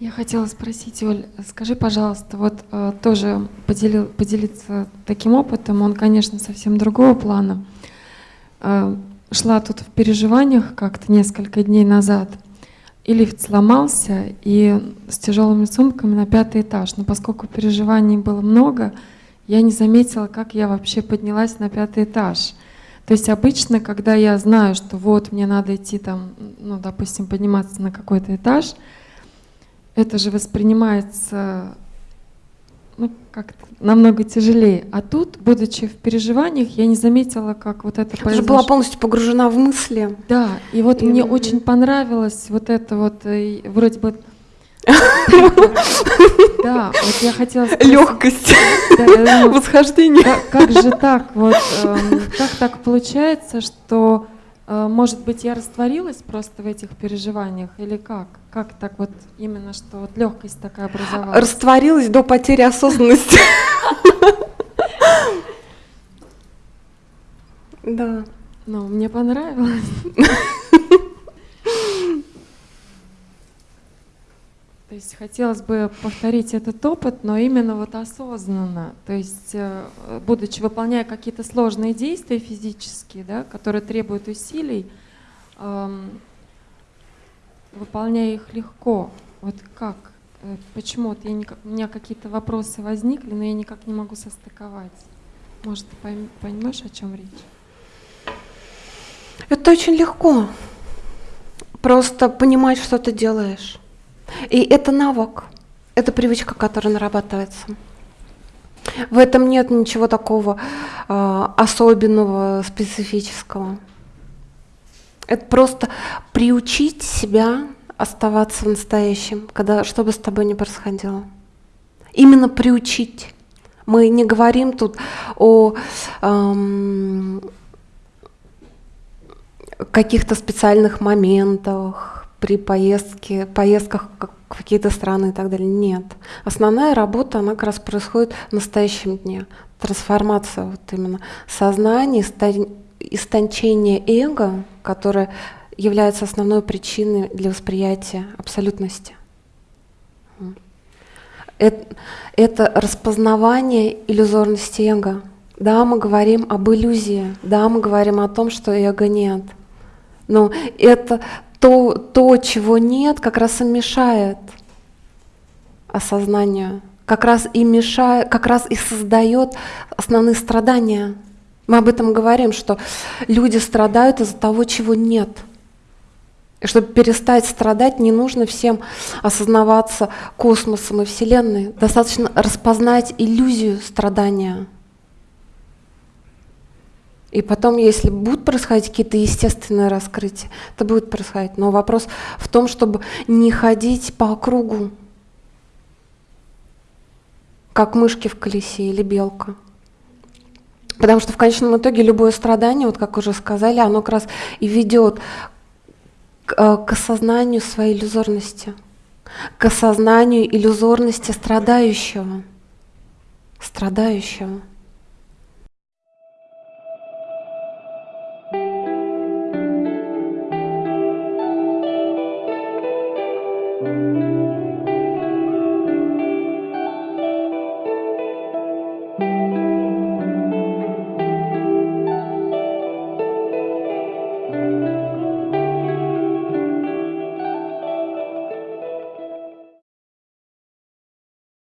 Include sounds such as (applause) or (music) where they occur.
Я хотела спросить, Оль, скажи, пожалуйста, вот э, тоже поделил, поделиться таким опытом, он, конечно, совсем другого плана. Э, шла тут в переживаниях как-то несколько дней назад, и лифт сломался, и с тяжелыми сумками на пятый этаж. Но поскольку переживаний было много, я не заметила, как я вообще поднялась на пятый этаж. То есть обычно, когда я знаю, что вот мне надо идти там, ну, допустим, подниматься на какой-то этаж, это же воспринимается ну, как намного тяжелее. А тут, будучи в переживаниях, я не заметила, как вот это произошло. Ты же была полностью погружена в мысли. Да, и вот и... мне очень понравилось вот это вот, и вроде бы да, вот я хотела сказать. Легкость, (laughs) восхождение. Как же так? Вот эм, как так получается, что, э, может быть, я растворилась просто в этих переживаниях или как? Как так вот именно, что вот легкость такая образовалась? Растворилась до потери осознанности. (laughs) Да. Ну, мне понравилось. (laughs) То есть хотелось бы повторить этот опыт, но именно вот осознанно. То есть, э, будучи выполняя какие-то сложные действия физические, да, которые требуют усилий, эм, выполняя их легко. Вот как? Э, почему? Вот я не, у меня какие-то вопросы возникли, но я никак не могу состыковать. Может, ты пойм, поймешь, о чем речь? Это очень легко. Просто понимать, что ты делаешь. И это навык, это привычка, которая нарабатывается. В этом нет ничего такого э, особенного, специфического. Это просто приучить себя оставаться в настоящем, когда, что бы с тобой ни происходило. Именно приучить. Мы не говорим тут о эм, каких-то специальных моментах, при поездке, поездках в какие-то страны и так далее. Нет. Основная работа, она как раз происходит в настоящем дне. Трансформация вот именно сознания, истончение эго, которое является основной причиной для восприятия абсолютности. Это, это распознавание иллюзорности эго. Да, мы говорим об иллюзии, да, мы говорим о том, что эго нет. Но это то, то, чего нет, как раз и мешает осознанию, как раз и мешает, как раз и создает основные страдания. Мы об этом говорим, что люди страдают из-за того, чего нет. И чтобы перестать страдать, не нужно всем осознаваться космосом и Вселенной. Достаточно распознать иллюзию страдания – и потом, если будут происходить какие-то естественные раскрытия, это будет происходить. Но вопрос в том, чтобы не ходить по кругу, как мышки в колесе или белка. Потому что в конечном итоге любое страдание, вот как уже сказали, оно как раз и ведет к, э, к осознанию своей иллюзорности, к осознанию иллюзорности страдающего. Страдающего.